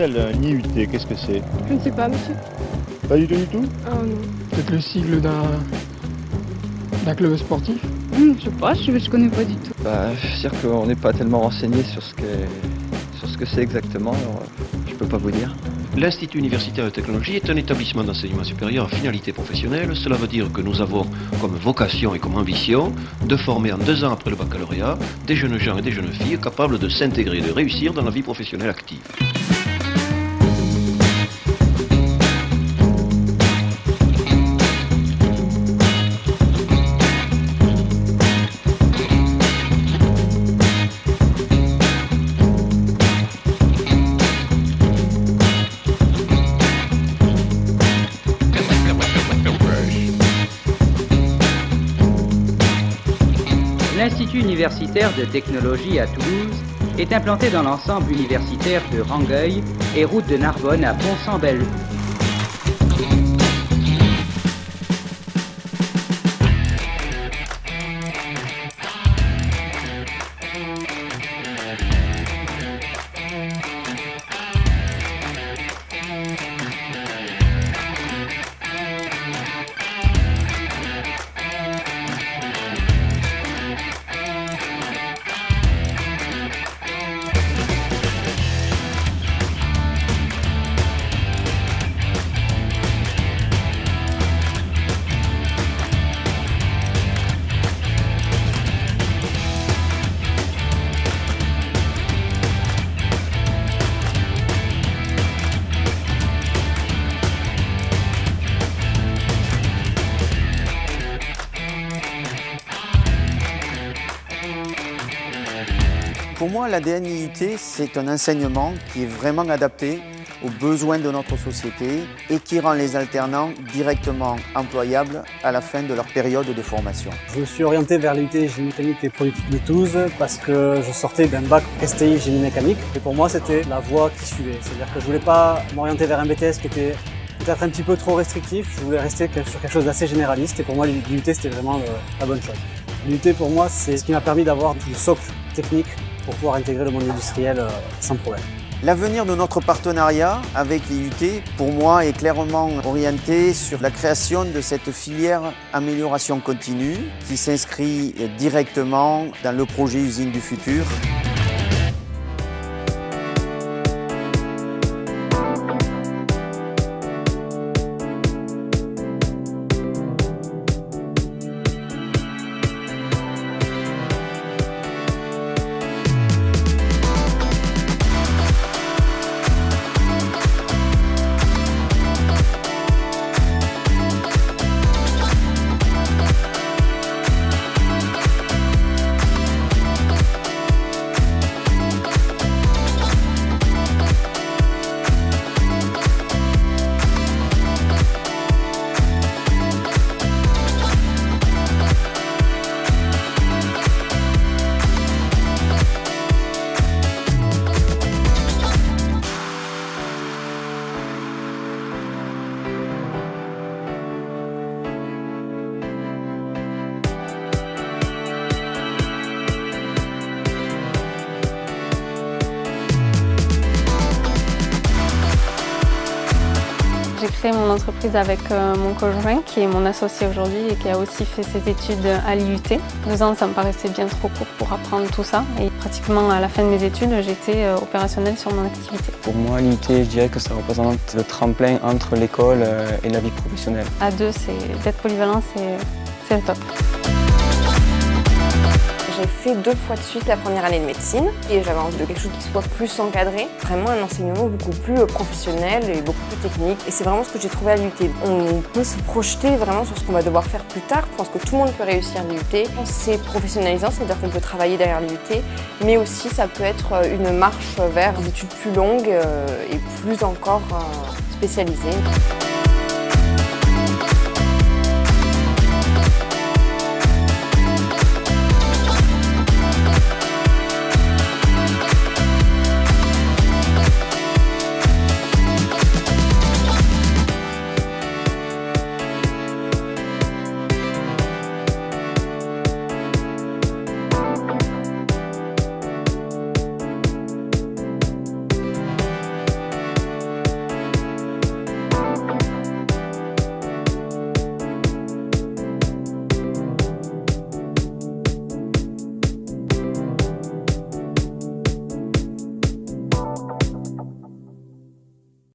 Mademoiselle, un IUT, qu'est-ce que c'est Je ne sais pas, monsieur. Pas du tout du tout Ah non. Peut-être le sigle d'un d'un club sportif Hum, je sais pas, je, je connais pas du tout. Bah, c'est-à-dire qu'on n'est pas tellement renseigné sur ce que sur ce que c'est exactement, alors euh, je peux pas vous dire. L'Institut universitaire de technologie est un établissement d'enseignement supérieur à finalité professionnelle. Cela veut dire que nous avons comme vocation et comme ambition de former en deux ans après le baccalauréat des jeunes gens et des jeunes filles capables de s'intégrer et de réussir dans la vie professionnelle active. L'Institut universitaire de technologie à Toulouse est implanté dans l'ensemble universitaire de Rangueil et route de Narbonne à Pont-sans-Bellevue. Pour moi, l'ADN IUT, c'est un enseignement qui est vraiment adapté aux besoins de notre société et qui rend les alternants directement employables à la fin de leur période de formation. Je me suis orienté vers l'UT Génie mécanique et politique de Toulouse parce que je sortais d'un bac STI Génie mécanique et pour moi c'était la voie qui suivait. C'est-à-dire que je voulais pas m'orienter vers un BTS qui était peut-être un petit peu trop restrictif, je voulais rester sur quelque chose d'assez généraliste et pour moi l'UT c'était vraiment le- la bonne chose. L'UT pour moi c'est ce qui m'a permis d'avoir le socle technique pour pouvoir intégrer le monde industriel euh, sans problème. L'avenir de notre partenariat avec l'IUT, pour moi, est clairement orienté sur la création de cette filière amélioration continue qui s'inscrit directement dans le projet Usine du futur. J'ai créé mon entreprise avec euh, mon conjoint qui est mon associé aujourd'hui et qui a aussi fait ses études à l'IUT. Deux ans, ça me paraissait bien trop court pour apprendre tout ça. Et pratiquement à la fin de mes études, j'étais euh, opérationnelle sur mon activité. Pour moi, l'IUT, je dirais que ça représente le tremplin entre l'école euh, et la vie professionnelle. À deux, c'est d'être polyvalent, c'est c'est le top. J'ai fait deux fois de suite la première année de médecine et j'avais envie de quelque chose qui soit plus encadré, vraiment un enseignement beaucoup plus euh, professionnel et beaucoup plus technique. Et c'est vraiment ce que j'ai trouvé à l'UT. On peut se projeter vraiment sur ce qu'on va devoir faire plus tard. Je pense que tout le monde peut réussir l'UT. C'est professionnalisant, c'est-à-dire qu'on peut travailler derrière l'UT, mais aussi ça peut être euh, une marche vers des études plus longues euh, et plus encore spécialisées.